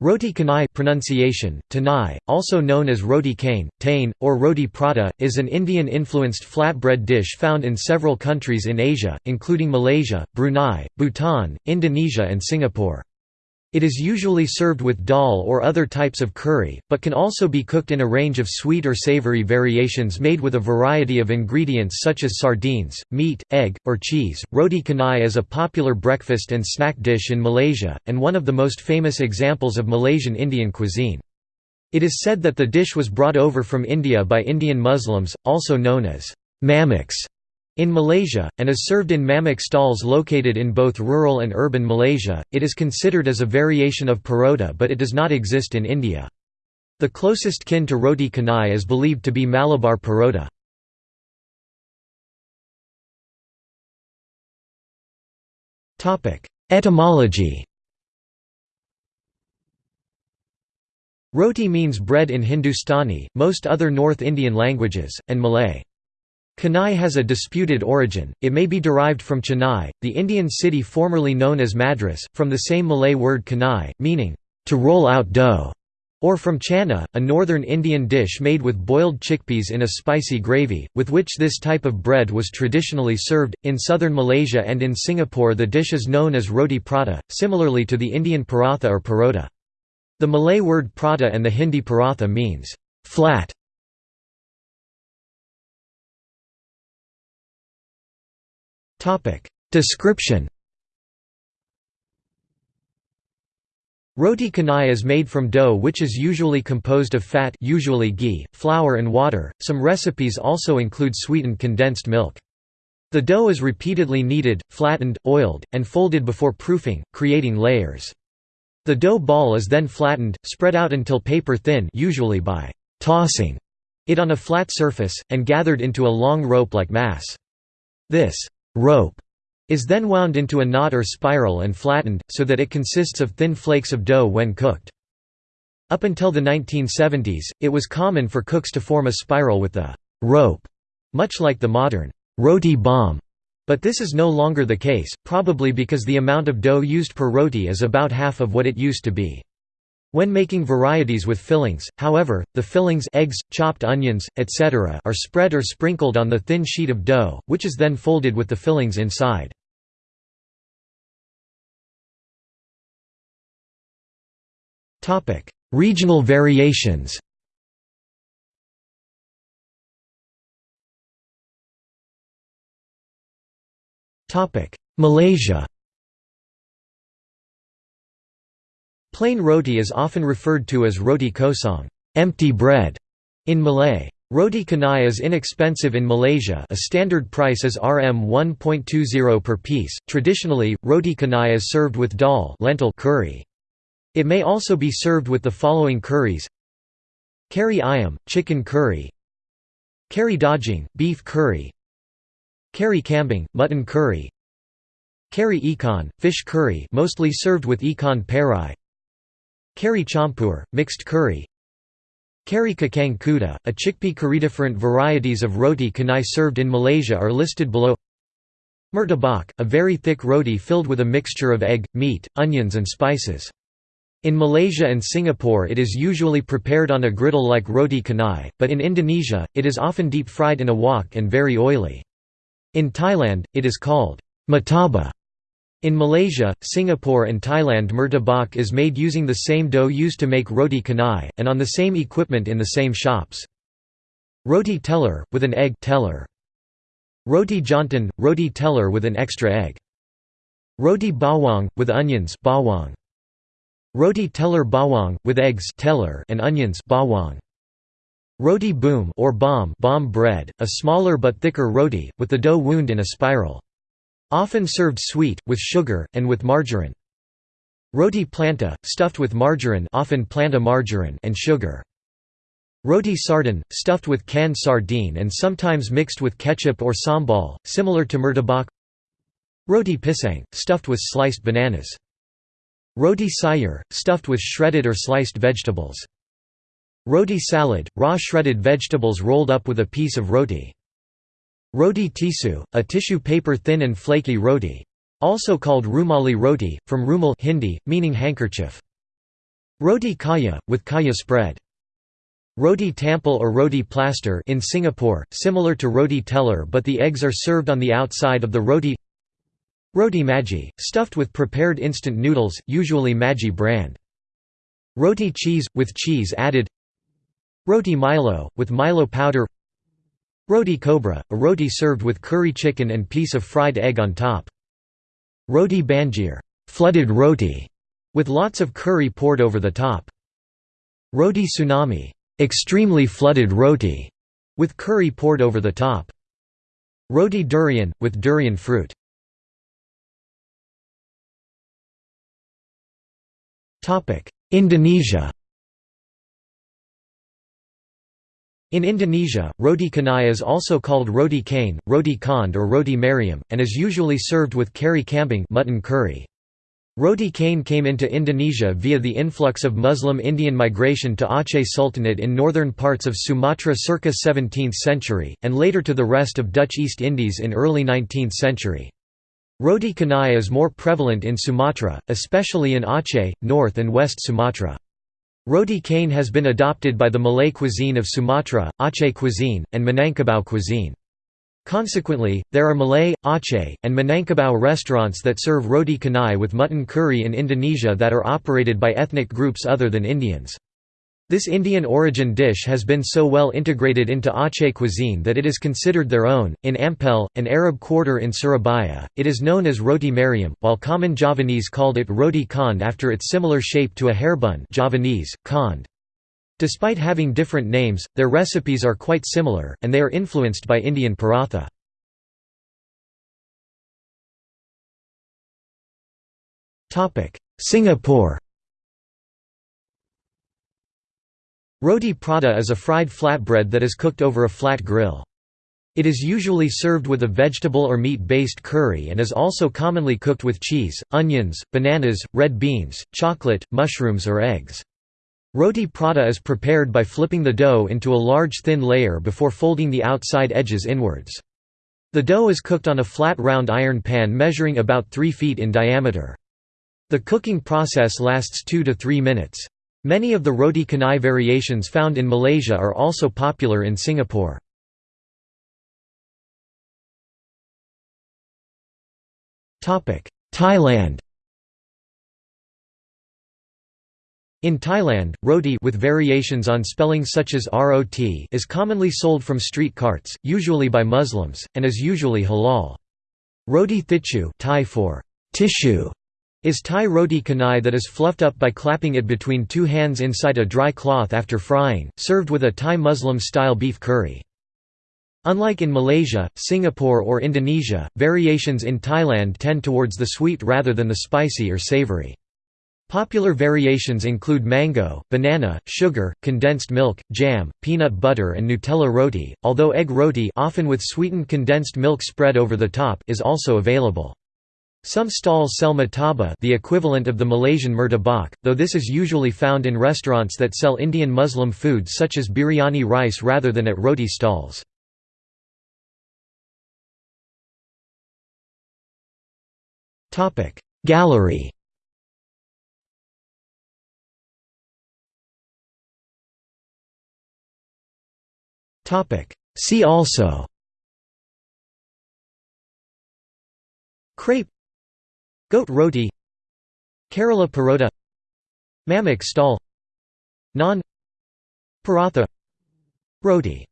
Roti canai pronunciation, tanai, also known as roti cane, tain, or roti prata, is an Indian-influenced flatbread dish found in several countries in Asia, including Malaysia, Brunei, Bhutan, Indonesia and Singapore. It is usually served with dal or other types of curry, but can also be cooked in a range of sweet or savory variations made with a variety of ingredients such as sardines, meat, egg, or cheese. Roti canai is a popular breakfast and snack dish in Malaysia, and one of the most famous examples of Malaysian Indian cuisine. It is said that the dish was brought over from India by Indian Muslims, also known as mamaks, in Malaysia, and is served in mamak stalls located in both rural and urban Malaysia, it is considered as a variation of parota but it does not exist in India. The closest kin to roti canai is believed to be Malabar parota. Etymology Roti means bread in Hindustani, most other North Indian languages, and Malay. Canai has a disputed origin, it may be derived from Chennai, the Indian city formerly known as Madras, from the same Malay word canai, meaning, to roll out dough, or from channa, a northern Indian dish made with boiled chickpeas in a spicy gravy, with which this type of bread was traditionally served. In southern Malaysia and in Singapore, the dish is known as roti prata, similarly to the Indian paratha or parota. The Malay word prata and the Hindi paratha means flat Description Roti canai is made from dough which is usually composed of fat usually ghee, flour and water. Some recipes also include sweetened condensed milk. The dough is repeatedly kneaded, flattened, oiled, and folded before proofing, creating layers. The dough ball is then flattened, spread out until paper thin usually by tossing it on a flat surface, and gathered into a long rope-like mass. This rope is then wound into a knot or spiral and flattened, so that it consists of thin flakes of dough when cooked. Up until the 1970s, it was common for cooks to form a spiral with the rope, much like the modern roti bomb, but this is no longer the case, probably because the amount of dough used per roti is about half of what it used to be. When making varieties with fillings, however, the fillings eggs, chopped onions, etc. are spread or sprinkled on the thin sheet of dough, which is then folded with the fillings inside. Regional variations Malaysia Plain roti is often referred to as roti kosong empty bread", in Malay. Roti canai is inexpensive in Malaysia a standard price is Rm 1.20 per piece. Traditionally, roti canai is served with dal lentil curry. It may also be served with the following curries Kari ayam, chicken curry Kari daging, beef curry Kari kambing, mutton curry Kari ikan, fish curry mostly served with ikan perai Kari campur, mixed curry Kari kacang kuda, a chickpea curry. Different varieties of roti canai served in Malaysia are listed below Murtabak, a very thick roti filled with a mixture of egg, meat, onions and spices. In Malaysia and Singapore it is usually prepared on a griddle like roti canai, but in Indonesia, it is often deep-fried in a wok and very oily. In Thailand, it is called mataba in Malaysia, Singapore and Thailand murtabak is made using the same dough used to make roti canai, and on the same equipment in the same shops. Roti telur, with an egg telur. Roti jantan, roti telur with an extra egg. Roti bawang, with onions bawang. Roti telur bawang, with eggs telur and onions bawang. Roti boom or bomb, bomb bread, a smaller but thicker roti, with the dough wound in a spiral. Often served sweet, with sugar, and with margarine. Roti planta, stuffed with margarine often planta margarine and sugar. Roti sardin, stuffed with canned sardine and sometimes mixed with ketchup or sambal, similar to murtabak Roti pisang, stuffed with sliced bananas. Roti sayur, stuffed with shredded or sliced vegetables. Roti salad, raw shredded vegetables rolled up with a piece of roti. Roti tisu, a tissue paper thin and flaky roti. Also called rumali roti, from rumal Hindi, meaning handkerchief. Roti kaya, with kaya spread. Roti tampal or roti plaster in Singapore, similar to roti telur but the eggs are served on the outside of the roti Roti Maggi, stuffed with prepared instant noodles, usually Maggi brand. Roti cheese, with cheese added Roti Milo, with Milo powder Roti cobra, a roti served with curry chicken and piece of fried egg on top. Roti banjir, flooded roti, with lots of curry poured over the top. Roti tsunami, extremely flooded roti, with curry poured over the top. Roti durian, with durian fruit. Indonesia In Indonesia, roti canai is also called roti cane, roti konde or roti mariam, and is usually served with kari kambing mutton curry. Roti cane came into Indonesia via the influx of Muslim Indian migration to Aceh Sultanate in northern parts of Sumatra circa 17th century, and later to the rest of Dutch East Indies in early 19th century. Roti canai is more prevalent in Sumatra, especially in Aceh, North and West Sumatra. Roti cane has been adopted by the Malay cuisine of Sumatra, Aceh cuisine, and Minangkabau cuisine. Consequently, there are Malay, Aceh, and Minangkabau restaurants that serve roti canai with mutton curry in Indonesia that are operated by ethnic groups other than Indians. This Indian origin dish has been so well integrated into Aceh cuisine that it is considered their own. In Ampel, an Arab quarter in Surabaya, it is known as roti mariam, while common Javanese called it roti konde after its similar shape to a hairbun Javanese, konde. Despite having different names, their recipes are quite similar, and they are influenced by Indian paratha. Singapore Roti prata is a fried flatbread that is cooked over a flat grill. It is usually served with a vegetable or meat-based curry and is also commonly cooked with cheese, onions, bananas, red beans, chocolate, mushrooms or eggs. Roti prata is prepared by flipping the dough into a large thin layer before folding the outside edges inwards. The dough is cooked on a flat round iron pan measuring about 3 feet in diameter. The cooking process lasts 2 to 3 minutes. Many of the roti canai variations found in Malaysia are also popular in Singapore. Thailand In Thailand, roti with variations on spelling such as rot is commonly sold from street carts, usually by Muslims, and is usually halal. Roti thichu Thai for tissue is Thai roti canai that is fluffed up by clapping it between two hands inside a dry cloth after frying, served with a Thai Muslim-style beef curry. Unlike in Malaysia, Singapore or Indonesia, variations in Thailand tend towards the sweet rather than the spicy or savory. Popular variations include mango, banana, sugar, condensed milk, jam, peanut butter and Nutella roti, although egg roti often with sweetened condensed milk spread over the top is also available. Some stalls sell murtabak the equivalent of the Malaysian murtabak, though this is usually found in restaurants that sell Indian Muslim food such as biryani rice rather than at roti stalls. Gallery. See also. Crepe Goat roti. Kerala parota. Mamak stall. Naan. Paratha. Roti